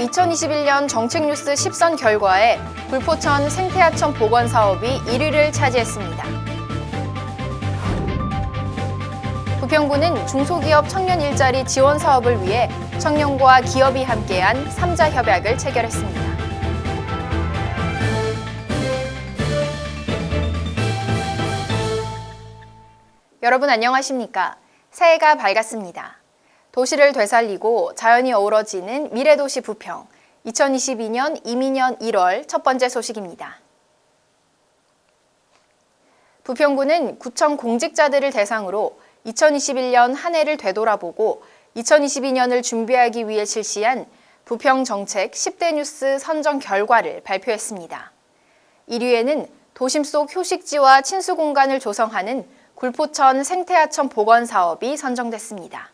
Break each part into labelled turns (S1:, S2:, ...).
S1: 부평구 2021년 정책뉴스 10선 결과에 불포천 생태하천 복원 사업이 1위를 차지했습니다. 부평구는 중소기업 청년 일자리 지원 사업을 위해 청년과 기업이 함께한 3자 협약을 체결했습니다. 여러분 안녕하십니까? 새해가 밝았습니다. 도시를 되살리고 자연이 어우러지는 미래도시 부평 2022년 이민년 1월 첫 번째 소식입니다. 부평구는 구청 공직자들을 대상으로 2021년 한 해를 되돌아보고 2022년을 준비하기 위해 실시한 부평 정책 10대 뉴스 선정 결과를 발표했습니다. 1위에는 도심 속 휴식지와 친수 공간을 조성하는 굴포천 생태하천 복원 사업이 선정됐습니다.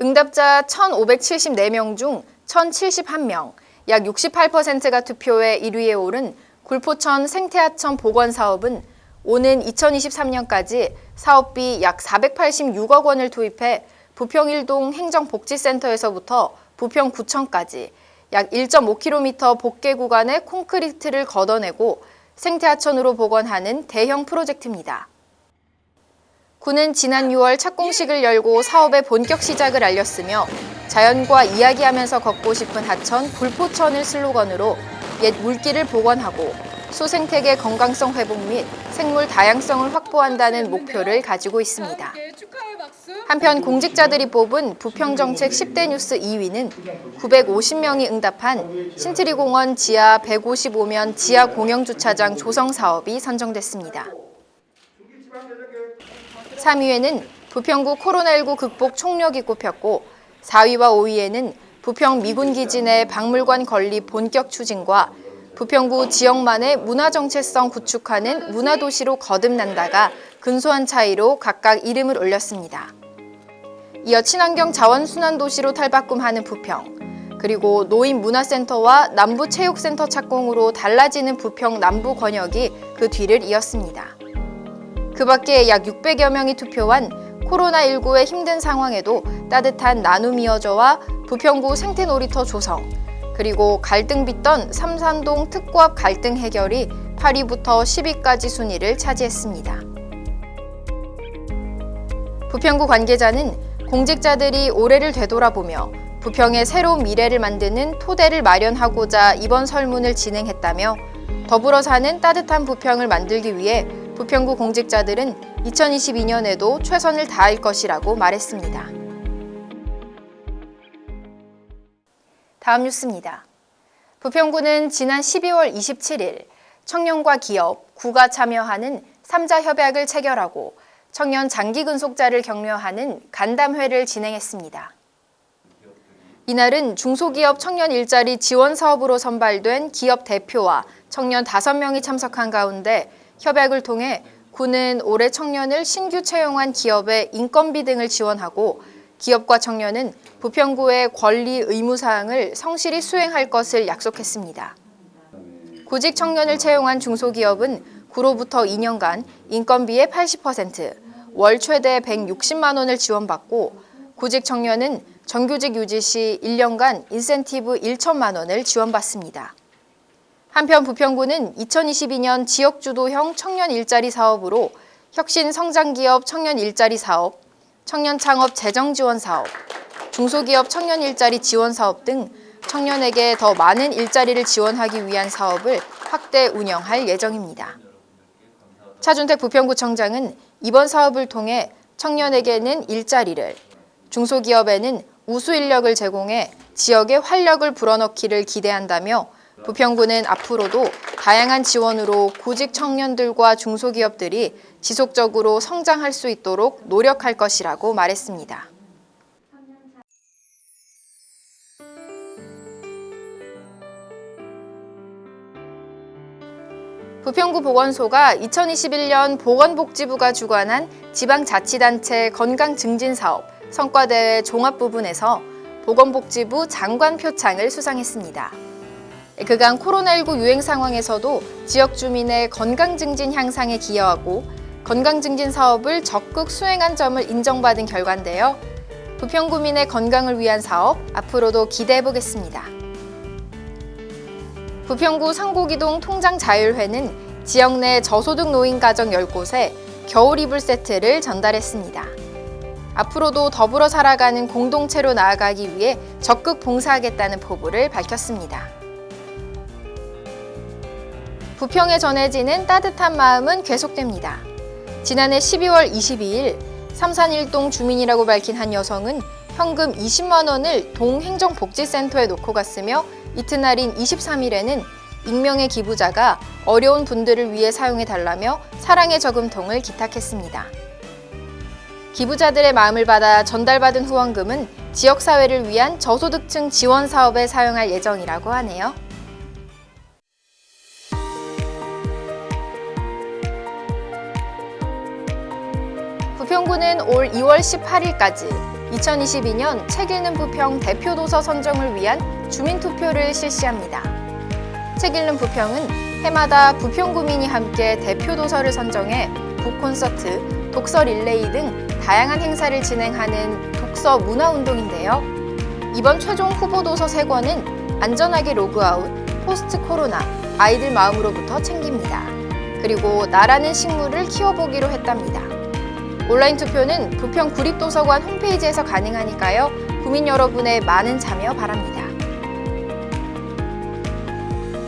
S1: 응답자 1,574명 중 1,071명, 약 68%가 투표해 1위에 오른 굴포천 생태하천 복원 사업은 오는 2023년까지 사업비 약 486억 원을 투입해 부평일동 행정복지센터에서부터 부평구청까지 약 1.5km 복개 구간의 콘크리트를 걷어내고 생태하천으로 복원하는 대형 프로젝트입니다. 군은 지난 6월 착공식을 열고 사업의 본격 시작을 알렸으며 자연과 이야기하면서 걷고 싶은 하천 굴포천을 슬로건으로 옛 물길을 복원하고 수생태계 건강성 회복 및 생물 다양성을 확보한다는 목표를 가지고 있습니다. 한편 공직자들이 뽑은 부평정책 10대 뉴스 2위는 950명이 응답한 신트리공원 지하 155면 지하 공영주차장 조성 사업이 선정됐습니다. 3위에는 부평구 코로나19 극복 총력이 꼽혔고 4위와 5위에는 부평 미군기지 내 박물관 건립 본격 추진과 부평구 지역만의 문화정체성 구축하는 문화도시로 거듭난다가 근소한 차이로 각각 이름을 올렸습니다. 이어 친환경 자원순환도시로 탈바꿈하는 부평, 그리고 노인문화센터와 남부체육센터 착공으로 달라지는 부평 남부 권역이 그 뒤를 이었습니다. 그 밖에 약 600여 명이 투표한 코로나19의 힘든 상황에도 따뜻한 나눔 이어져와 부평구 생태놀이터 조성, 그리고 갈등 빚던 삼산동 특구합 갈등 해결이 8위부터 10위까지 순위를 차지했습니다. 부평구 관계자는 공직자들이 올해를 되돌아보며 부평의 새로운 미래를 만드는 토대를 마련하고자 이번 설문을 진행했다며 더불어 사는 따뜻한 부평을 만들기 위해 부평구 공직자들은 2022년에도 최선을 다할 것이라고 말했습니다. 다음 뉴스입니다. 부평구는 지난 12월 27일 청년과 기업, 구가 참여하는 3자 협약을 체결하고 청년 장기 근속자를 격려하는 간담회를 진행했습니다. 이날은 중소기업 청년 일자리 지원 사업으로 선발된 기업 대표와 청년 5명이 참석한 가운데 협약을 통해 구는 올해 청년을 신규 채용한 기업의 인건비 등을 지원하고 기업과 청년은 부평구의 권리 의무 사항을 성실히 수행할 것을 약속했습니다. 구직 청년을 채용한 중소기업은 구로부터 2년간 인건비의 80%, 월 최대 160만 원을 지원받고 구직 청년은 정규직 유지 시 1년간 인센티브 1천만 원을 지원받습니다. 한편 부평구는 2022년 지역주도형 청년 일자리 사업으로 혁신 성장기업 청년 일자리 사업, 청년 창업 재정 지원 사업, 중소기업 청년 일자리 지원 사업 등 청년에게 더 많은 일자리를 지원하기 위한 사업을 확대 운영할 예정입니다. 차준택 부평구청장은 이번 사업을 통해 청년에게는 일자리를, 중소기업에는 우수 인력을 제공해 지역에 활력을 불어넣기를 기대한다며 부평구는 앞으로도 다양한 지원으로 구직 청년들과 중소기업들이 지속적으로 성장할 수 있도록 노력할 것이라고 말했습니다. 부평구 보건소가 2021년 보건복지부가 주관한 지방자치단체 건강증진사업 성과대회 종합 부분에서 보건복지부 장관 표창을 수상했습니다. 그간 코로나19 유행 상황에서도 지역 주민의 건강 증진 향상에 기여하고 건강 증진 사업을 적극 수행한 점을 인정받은 결과인데요. 부평구민의 건강을 위한 사업 앞으로도 기대해 보겠습니다. 부평구 상고기동 통장자율회는 지역 내 저소득 노인 가정 10곳에 겨울 이불 세트를 전달했습니다. 앞으로도 더불어 살아가는 공동체로 나아가기 위해 적극 봉사하겠다는 포부를 밝혔습니다. 부평에 전해지는 따뜻한 마음은 계속됩니다. 지난해 12월 22일 삼산일동 주민이라고 밝힌 한 여성은 현금 20만 원을 동행정복지센터에 놓고 갔으며 이튿날인 23일에는 익명의 기부자가 어려운 분들을 위해 사용해 달라며 사랑의 저금통을 기탁했습니다. 기부자들의 마음을 받아 전달받은 후원금은 지역사회를 위한 저소득층 지원 사업에 사용할 예정이라고 하네요. 부평구는 올 2월 18일까지 2022년 책 읽는 부평 대표 도서 선정을 위한 주민 투표를 실시합니다. 책 읽는 부평은 해마다 부평구민이 함께 대표 도서를 선정해 북콘서트, 독서 릴레이 등 다양한 행사를 진행하는 독서 문화 운동인데요. 이번 최종 후보 도서 3권은 안전하게 로그아웃, 포스트 코로나, 아이들 마음부터 챙깁니다. 그리고 나라는 식물을 키워보기로 했답니다. 온라인 투표는 부평 구립도서관 홈페이지에서 가능하니까요. 구민 여러분의 많은 참여 바랍니다.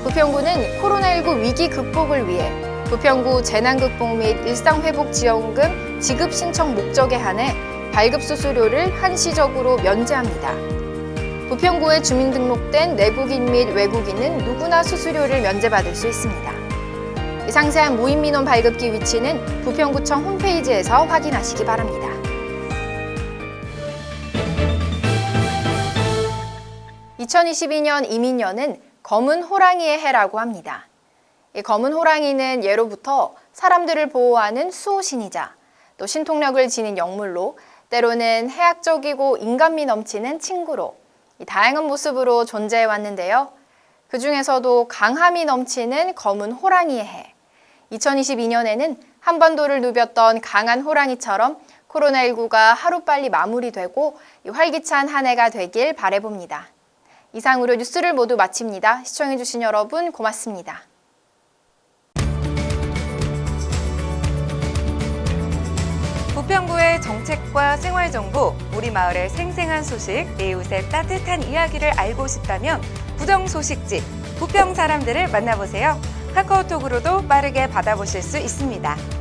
S1: 부평구는 코로나19 위기 극복을 위해 부평구 재난극복 및 일상회복지원금 지급 신청 목적에 한해 발급 수수료를 한시적으로 면제합니다. 부평구에 주민등록된 내국인 및 외국인은 누구나 수수료를 면제받을 수 있습니다. 상세한 무인민원 발급기 위치는 부평구청 홈페이지에서 확인하시기 바랍니다. (2022년) 이민년은 검은 호랑이의 해라고 합니다. 이 검은 호랑이는 예로부터 사람들을 보호하는 수호신이자 또 신통력을 지닌 영물로 때로는 해악적이고 인간미 넘치는 친구로 다양한 모습으로 존재해 왔는데요. 그 중에서도 강함이 넘치는 검은 호랑이의 해. 2022년에는 한반도를 누볐던 강한 호랑이처럼 코로나19가 하루빨리 마무리되고 활기찬 한 해가 되길 바래봅니다. 이상으로 뉴스를 모두 마칩니다. 시청해주신 여러분 고맙습니다.
S2: 부평구의 정책과 생활정보, 우리 마을의 생생한 소식, 이웃의 따뜻한 이야기를 알고 싶다면 부정소식지, 부평 사람들을 만나보세요. 카카오톡으로도 빠르게 받아보실 수 있습니다.